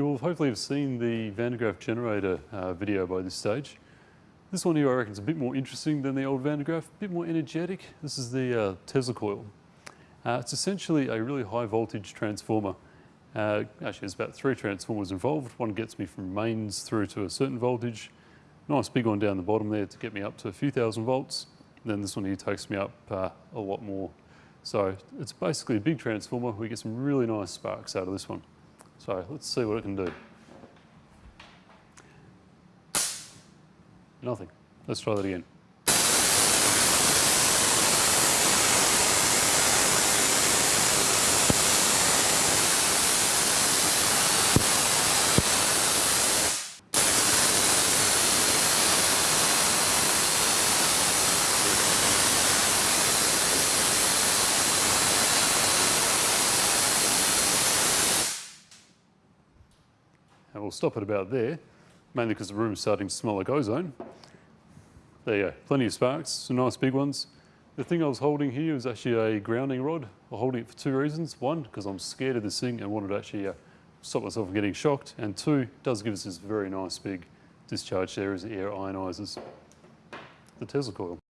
hopefully have seen the Van de Graaff generator uh, video by this stage. This one here I reckon is a bit more interesting than the old Van de Graaff, a bit more energetic. This is the uh, Tesla coil. Uh, it's essentially a really high voltage transformer. Uh, actually there's about three transformers involved. One gets me from mains through to a certain voltage. Nice big one down the bottom there to get me up to a few thousand volts. Then this one here takes me up uh, a lot more. So it's basically a big transformer. We get some really nice sparks out of this one. So let's see what it can do. Nothing. Let's try that again. And we'll stop at about there, mainly because the room is starting to smell like ozone. There you go, plenty of sparks, some nice big ones. The thing I was holding here was actually a grounding rod. I'm holding it for two reasons. One, because I'm scared of this thing and wanted to actually uh, stop myself from getting shocked. And two, it does give us this very nice big discharge there as the air ionizes the Tesla coil.